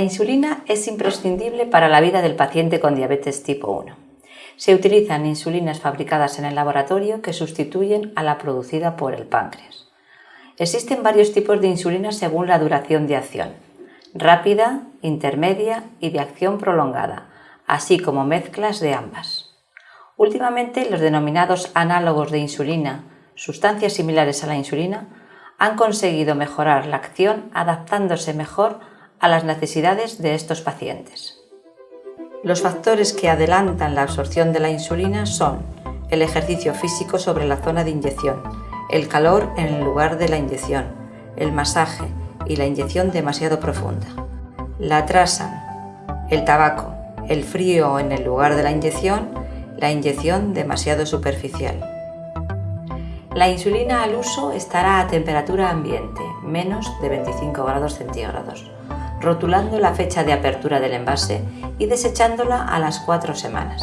insulina es imprescindible para la vida del paciente con diabetes tipo 1. Se utilizan insulinas fabricadas en el laboratorio que sustituyen a la producida por el páncreas. Existen varios tipos de insulina según la duración de acción, rápida, intermedia y de acción prolongada, así como mezclas de ambas. Últimamente los denominados análogos de insulina, sustancias similares a la insulina, han conseguido mejorar la acción adaptándose mejor a las necesidades de estos pacientes. Los factores que adelantan la absorción de la insulina son el ejercicio físico sobre la zona de inyección, el calor en el lugar de la inyección, el masaje y la inyección demasiado profunda. La atrasan el tabaco, el frío en el lugar de la inyección, la inyección demasiado superficial. La insulina al uso estará a temperatura ambiente, menos de 25 grados centígrados rotulando la fecha de apertura del envase y desechándola a las 4 semanas.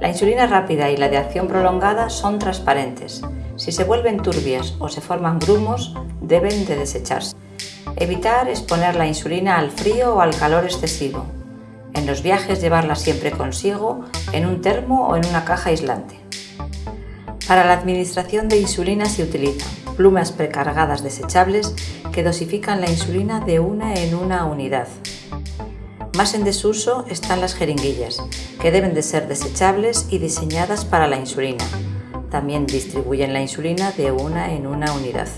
La insulina rápida y la de acción prolongada son transparentes. Si se vuelven turbias o se forman grumos, deben de desecharse. Evitar exponer la insulina al frío o al calor excesivo. En los viajes llevarla siempre consigo en un termo o en una caja aislante. Para la administración de insulina se utilizan plumas precargadas desechables que dosifican la insulina de una en una unidad. Más en desuso están las jeringuillas, que deben de ser desechables y diseñadas para la insulina. También distribuyen la insulina de una en una unidad.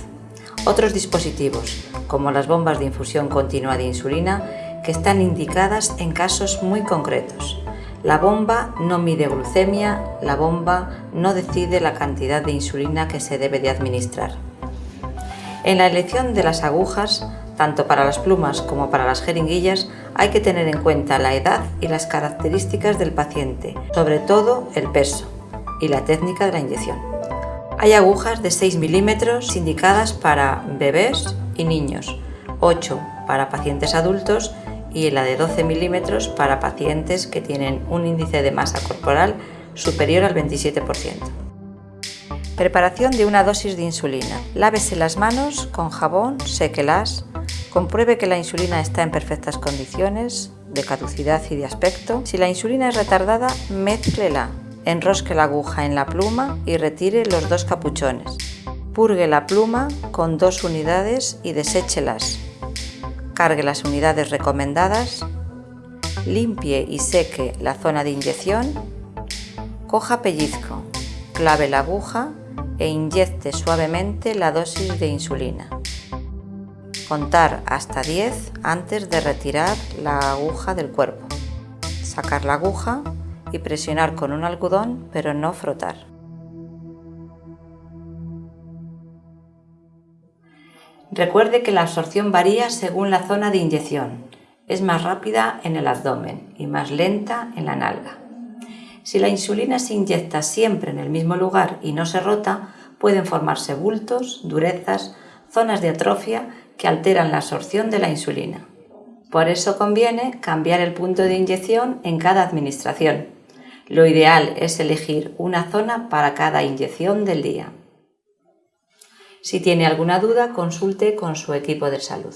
Otros dispositivos, como las bombas de infusión continua de insulina, que están indicadas en casos muy concretos. La bomba no mide glucemia, la bomba no decide la cantidad de insulina que se debe de administrar. En la elección de las agujas, tanto para las plumas como para las jeringuillas, hay que tener en cuenta la edad y las características del paciente, sobre todo el peso y la técnica de la inyección. Hay agujas de 6 milímetros indicadas para bebés y niños, 8 para pacientes adultos y la de 12 milímetros para pacientes que tienen un índice de masa corporal superior al 27%. Preparación de una dosis de insulina. Lávese las manos con jabón, séquelas, compruebe que la insulina está en perfectas condiciones de caducidad y de aspecto. Si la insulina es retardada, mézclela. Enrosque la aguja en la pluma y retire los dos capuchones. Purgue la pluma con dos unidades y deséchelas. Cargue las unidades recomendadas. Limpie y seque la zona de inyección. Coja pellizco. Clave la aguja e inyecte suavemente la dosis de insulina. Contar hasta 10 antes de retirar la aguja del cuerpo. Sacar la aguja y presionar con un algodón pero no frotar. Recuerde que la absorción varía según la zona de inyección. Es más rápida en el abdomen y más lenta en la nalga. Si la insulina se inyecta siempre en el mismo lugar y no se rota, pueden formarse bultos, durezas, zonas de atrofia que alteran la absorción de la insulina. Por eso conviene cambiar el punto de inyección en cada administración. Lo ideal es elegir una zona para cada inyección del día. Si tiene alguna duda, consulte con su equipo de salud.